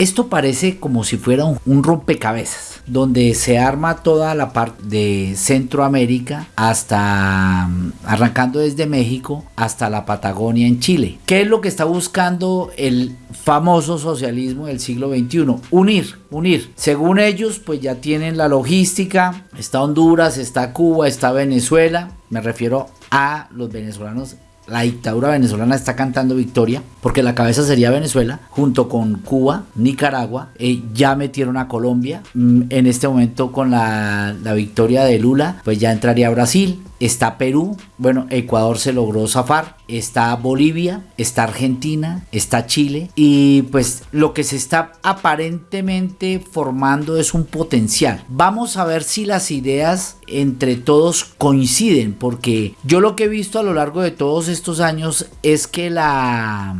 Esto parece como si fuera un, rompecabezas, donde se arma toda la parte de Centroamérica hasta mm, arrancando desde México hasta la Patagonia en Chile. ¿Qué es lo que está buscando el famoso socialismo del siglo XXI? Unir, unir. Según ellos, pues ya tienen la logística, está Honduras, está Cuba, está Venezuela, me refiero a los venezolanos la dictadura venezolana está cantando victoria, porque la cabeza sería Venezuela, junto con Cuba, Nicaragua, eh, ya metieron a Colombia, mm, en este momento con la, la victoria de Lula, pues ya entraría Brasil, está Perú, bueno, Ecuador se logró zafar, está Bolivia, está Argentina, está Chile y pues lo que se está aparentemente formando es un potencial. Vamos a ver si las ideas entre todos coinciden porque yo lo que he visto a lo largo de todos estos años es que la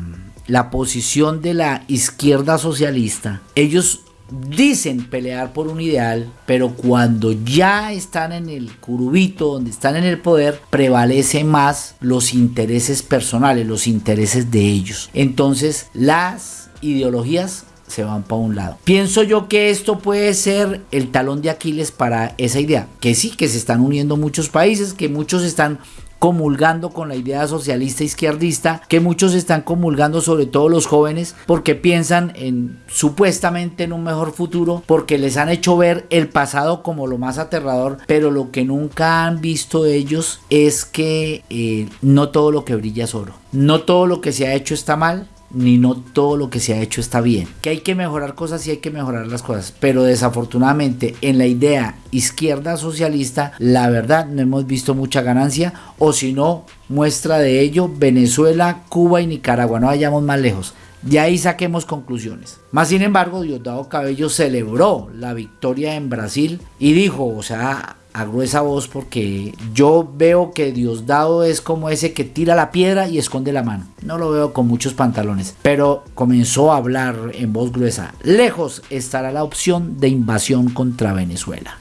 la posición de la izquierda socialista, ellos dicen pelear por un ideal, pero cuando ya están en el curubito, donde están en el poder, prevalece más los intereses personales, los intereses de ellos. Entonces las ideologías se van para un lado. Pienso yo que esto puede ser el talón de Aquiles para esa idea, que sí, que se están uniendo muchos países, que muchos están comulgando con la idea socialista izquierdista, que muchos están comulgando, sobre todo los jóvenes, porque piensan en supuestamente en un mejor futuro, porque les han hecho ver el pasado como lo más aterrador, pero lo que nunca han visto ellos es que eh, no todo lo que brilla es oro, no todo lo que se ha hecho está mal, ni no todo lo que se ha hecho está bien. Que hay que mejorar cosas y hay que mejorar las cosas. Pero desafortunadamente en la idea izquierda socialista, la verdad no hemos visto mucha ganancia. O si no, muestra de ello Venezuela, Cuba y Nicaragua. No vayamos más lejos. De ahí saquemos conclusiones. Más sin embargo, Diosdado Cabello celebró la victoria en Brasil y dijo, o sea, a gruesa voz porque yo veo que Diosdado es como ese que tira la piedra y esconde la mano. No lo veo con muchos pantalones, pero comenzó a hablar en voz gruesa. Lejos estará la opción de invasión contra Venezuela.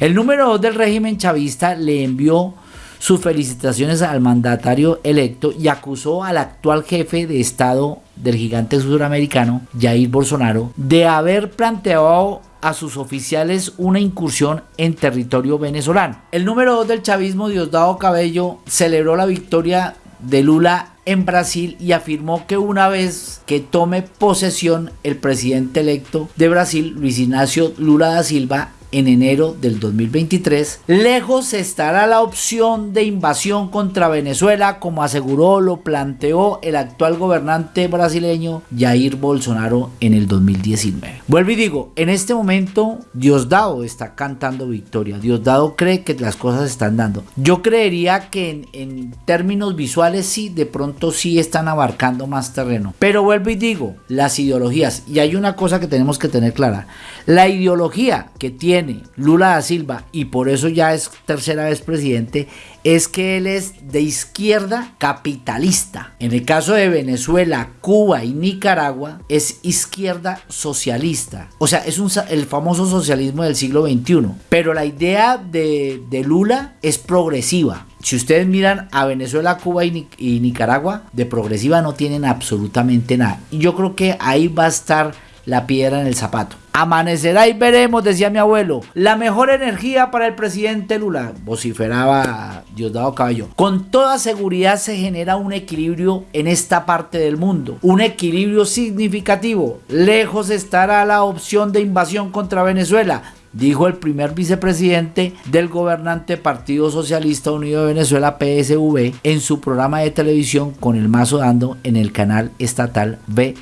El número 2 del régimen chavista le envió sus felicitaciones al mandatario electo y acusó al actual jefe de Estado del gigante sudamericano, Jair Bolsonaro, de haber planteado a sus oficiales una incursión en territorio venezolano. El número 2 del chavismo, Diosdado Cabello, celebró la victoria de Lula en Brasil y afirmó que una vez que tome posesión el presidente electo de Brasil, Luis Ignacio Lula da Silva, en enero del 2023, lejos estará la opción de invasión contra Venezuela, como aseguró, lo planteó el actual gobernante brasileño Jair Bolsonaro en el 2019. Vuelvo y digo, en este momento Diosdado está cantando victoria, Diosdado cree que las cosas están dando. Yo creería que en, términos visuales sí, de pronto sí están abarcando más terreno. Pero vuelvo y digo, las ideologías, y hay una cosa que tenemos que tener clara, la ideología que tiene Lula da Silva y por eso ya es tercera vez presidente es que él es de izquierda capitalista. En el caso de Venezuela, Cuba y Nicaragua es izquierda socialista. O sea, es un, el famoso socialismo del siglo XXI. Pero la idea de, Lula es progresiva. Si ustedes miran a Venezuela, Cuba y, y Nicaragua, de progresiva no tienen absolutamente nada. Y yo creo que ahí va a estar la piedra en el zapato. Amanecerá y veremos, decía mi abuelo. La mejor energía para el presidente Lula, vociferaba Diosdado Cabello. Con toda seguridad se genera un equilibrio en esta parte del mundo. Un equilibrio significativo. Lejos estará la opción de invasión contra Venezuela dijo el primer vicepresidente del gobernante Partido Socialista Unido de Venezuela PSV en su programa de televisión con el mazo dando en el canal estatal B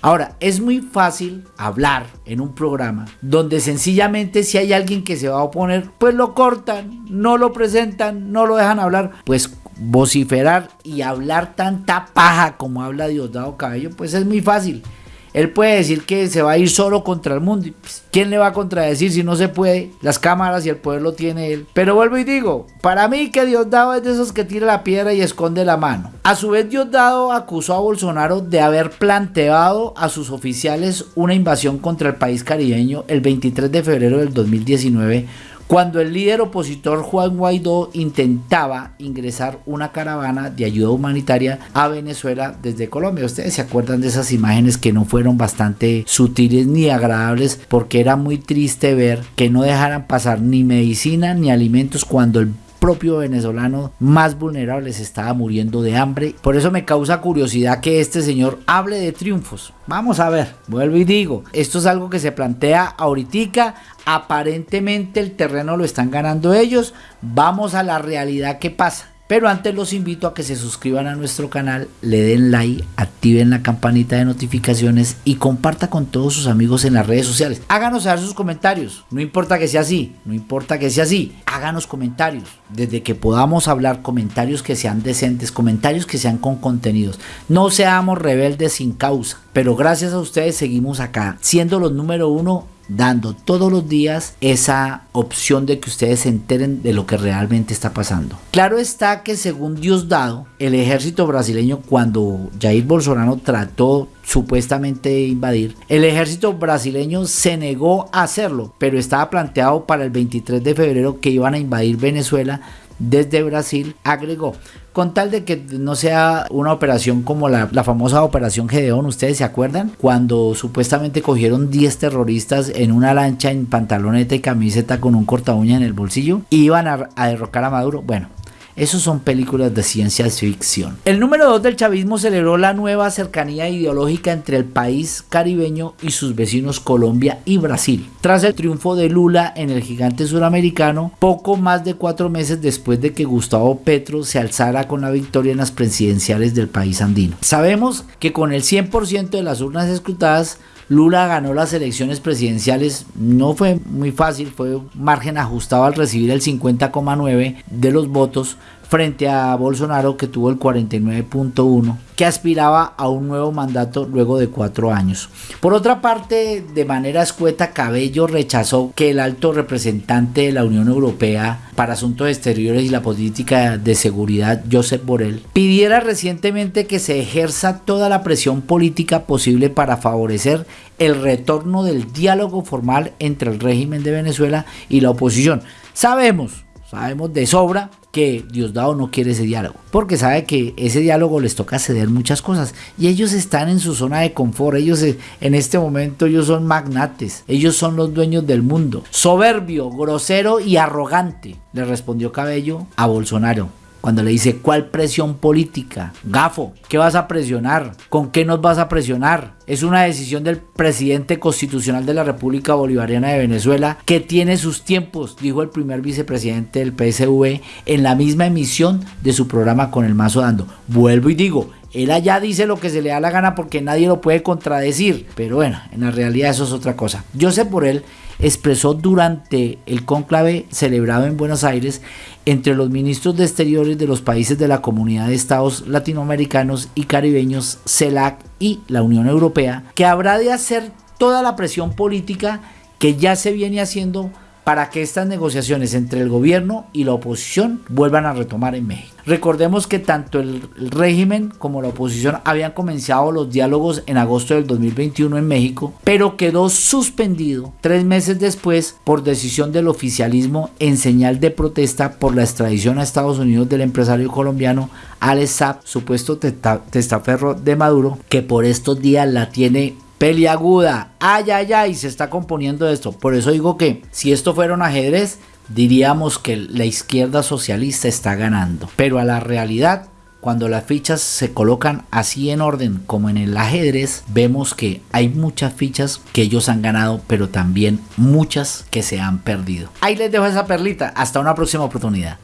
Ahora, es muy fácil hablar en un programa donde sencillamente si hay alguien que se va a oponer, pues lo cortan, no lo presentan, no lo dejan hablar, pues vociferar y hablar tanta paja como habla Diosdado Cabello, pues es muy fácil. Él puede decir que se va a ir solo contra el mundo. Pues, ¿Quién le va a contradecir si no se puede? Las cámaras y el poder lo tiene él. Pero vuelvo y digo, para mí que Diosdado es de esos que tira la piedra y esconde la mano. A su vez Diosdado acusó a Bolsonaro de haber planteado a sus oficiales una invasión contra el país caribeño el 23 de febrero del 2019 cuando el líder opositor Juan Guaidó intentaba ingresar una caravana de ayuda humanitaria a Venezuela desde Colombia. Ustedes se acuerdan de esas imágenes que no fueron bastante sutiles ni agradables porque era muy triste ver que no dejaran pasar ni medicina ni alimentos cuando el propio venezolano más vulnerable se estaba muriendo de hambre. Por eso me causa curiosidad que este señor hable de triunfos. Vamos a ver, vuelvo y digo, esto es algo que se plantea ahorita, aparentemente el terreno lo están ganando ellos, vamos a la realidad que pasa. Pero antes los invito a que se suscriban a nuestro canal, le den like, activen la campanita de notificaciones y comparta con todos sus amigos en las redes sociales. Háganos saber sus comentarios, no importa que sea así, no importa que sea así, háganos comentarios. Desde que podamos hablar comentarios que sean decentes, comentarios que sean con contenidos. No seamos rebeldes sin causa, pero gracias a ustedes seguimos acá, siendo los número uno dando todos los días esa opción de que ustedes se enteren de lo que realmente está pasando. Claro está que según Diosdado, el ejército brasileño cuando Jair Bolsonaro trató supuestamente de invadir, el ejército brasileño se negó a hacerlo, pero estaba planteado para el 23 de febrero que iban a invadir Venezuela desde Brasil, agregó, con tal de que no sea una operación como la, famosa operación Gedeón, ¿ustedes se acuerdan? Cuando supuestamente cogieron 10 terroristas en una lancha en pantaloneta y camiseta con un corta uña en el bolsillo y iban a, a derrocar a Maduro. Bueno, esos son películas de ciencia ficción. El número 2 del chavismo celebró la nueva cercanía ideológica entre el país caribeño y sus vecinos Colombia y Brasil. Tras el triunfo de Lula en el gigante suramericano, poco más de cuatro meses después de que Gustavo Petro se alzara con la victoria en las presidenciales del país andino. Sabemos que con el 100% de las urnas escrutadas, Lula ganó las elecciones presidenciales, no fue muy fácil, fue un margen ajustado al recibir el 50,9 de los votos, frente a Bolsonaro que tuvo el 49.1 que aspiraba a un nuevo mandato luego de cuatro años. Por otra parte, de manera escueta, Cabello rechazó que el alto representante de la Unión Europea para Asuntos Exteriores y la Política de Seguridad, Josep Borrell, pidiera recientemente que se ejerza toda la presión política posible para favorecer el retorno del diálogo formal entre el régimen de Venezuela y la oposición. Sabemos, sabemos de sobra que Diosdado no quiere ese diálogo, porque sabe que ese diálogo les toca ceder muchas cosas. Y ellos están en su zona de confort, ellos eh, en este momento ellos son magnates, ellos son los dueños del mundo, soberbio, grosero y arrogante, le respondió Cabello a Bolsonaro cuando le dice, ¿cuál presión política? Gafo, ¿qué vas a presionar? ¿Con qué nos vas a presionar? Es una decisión del presidente constitucional de la República Bolivariana de Venezuela que tiene sus tiempos, dijo el primer vicepresidente del PSV en la misma emisión de su programa con el mazo dando. Vuelvo y digo, él allá dice lo que se le da la gana porque nadie lo puede contradecir. Pero bueno, en la realidad eso es otra cosa. Por él expresó durante el cónclave celebrado en Buenos Aires entre los ministros de Exteriores de los países de la Comunidad de Estados Latinoamericanos y Caribeños, CELAC y la Unión Europea, que habrá de hacer toda la presión política que ya se viene haciendo para que estas negociaciones entre el gobierno y la oposición vuelvan a retomar en México. Recordemos que tanto el régimen como la oposición habían comenzado los diálogos en agosto del 2021 en México, pero quedó suspendido tres meses después por decisión del oficialismo en señal de protesta por la extradición a Estados Unidos del empresario colombiano Alex supuesto testaferro de Maduro, que por estos días la tiene peliaguda, ay, ay, ay, se está componiendo esto. Por eso digo que si esto fuera un ajedrez, diríamos que la izquierda socialista está ganando. Pero a la realidad, cuando las fichas se colocan así en orden como en el ajedrez, vemos que hay muchas fichas que ellos han ganado, pero también muchas que se han perdido. Ahí les dejo esa perlita. Hasta una próxima oportunidad.